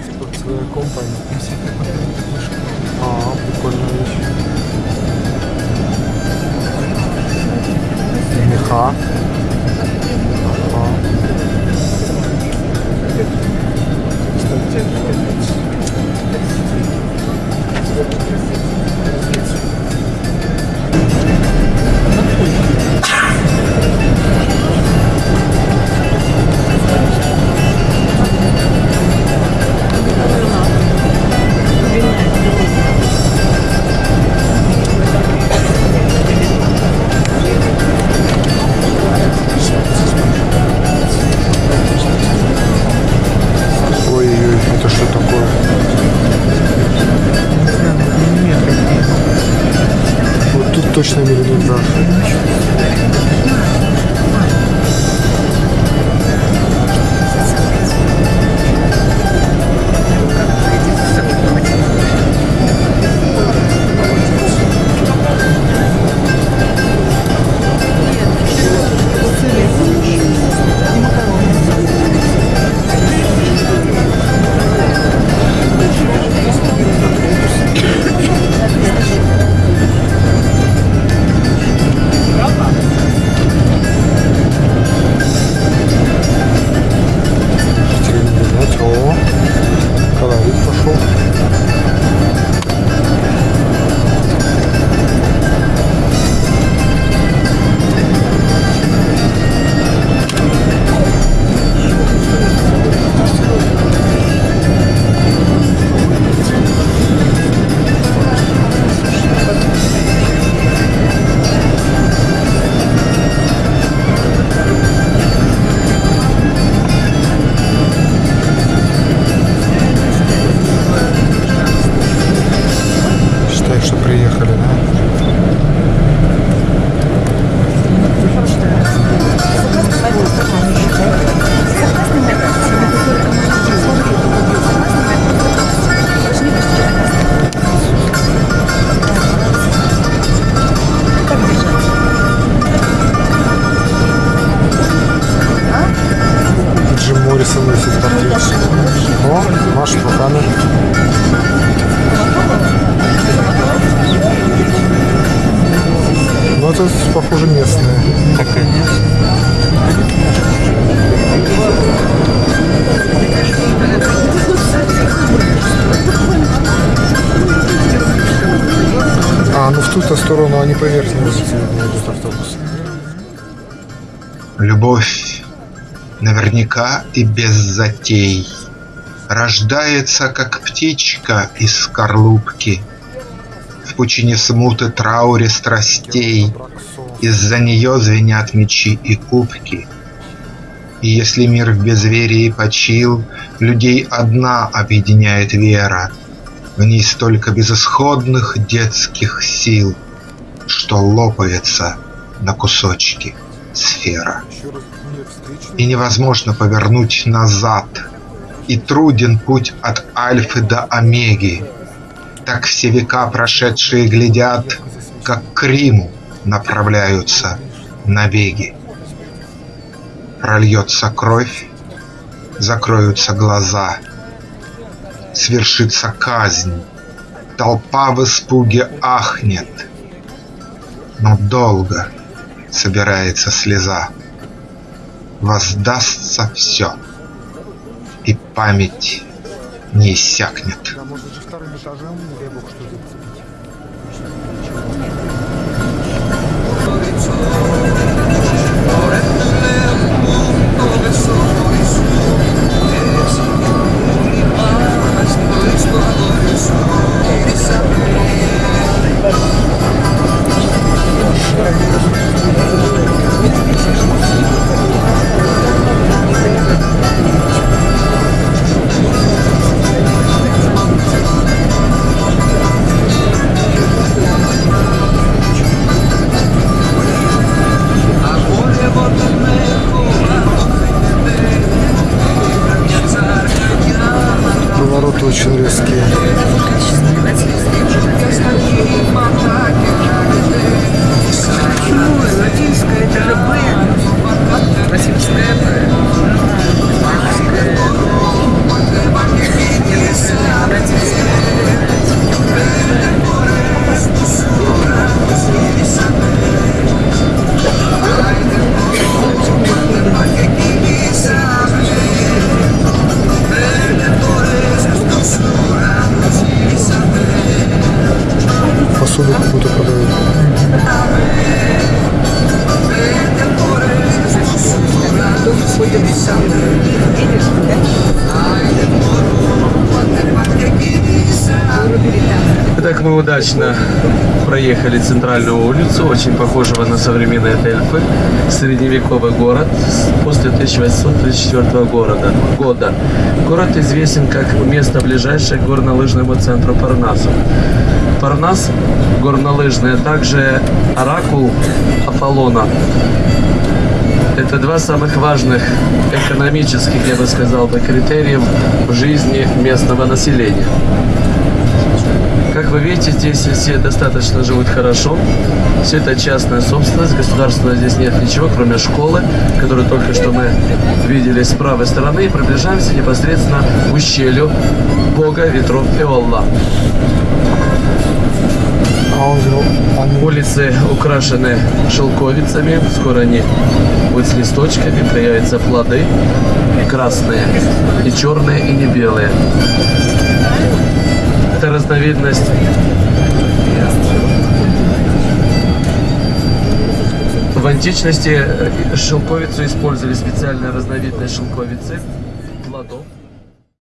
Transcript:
Sportswear Company. А, прикольная вещь. Вот тут точно миллиметраж. Терминать. Маша руками. Ну, это, похоже, местные. А, ну в ту-то сторону они по верхней улице едут автобус. Любовь наверняка и без затей Рождается, как птичка из скорлупки В пучине смуты трауре страстей Из-за нее звенят мечи и кубки И если мир в безверии почил Людей одна объединяет вера В ней столько безысходных детских сил Что лопается на кусочки сфера и невозможно повернуть назад. И труден путь от Альфы до Омеги. Так все века прошедшие глядят, как к Риму направляются набеги. Прольется кровь, закроются глаза, свершится казнь, толпа в испуге ахнет, но долго собирается слеза воздастся все, и память не иссякнет. Да, может же вторым этажом ребок что-то цепить. Удачно проехали центральную улицу, очень похожего на современные Дельфы. Средневековый город после 1834 города, года. Город известен как место ближайшее к горнолыжному центру Парнасу. Парнас горнолыжный, а также Оракул Аполлона. Это два самых важных экономических, я бы сказал критериев в жизни местного населения. Как вы видите, здесь все достаточно живут хорошо. Все это частная собственность, государственного здесь нет ничего, кроме школы, которую только что мы видели с правой стороны. И приближаемся непосредственно к ущелью Бога ветров. А же, они Улицы украшены шелковицами. Скоро они будут с листочками, появятся плоды красные и черные, и не белые. Разновидность в античности э, шелковицу использовали специальная разновидность шелковицы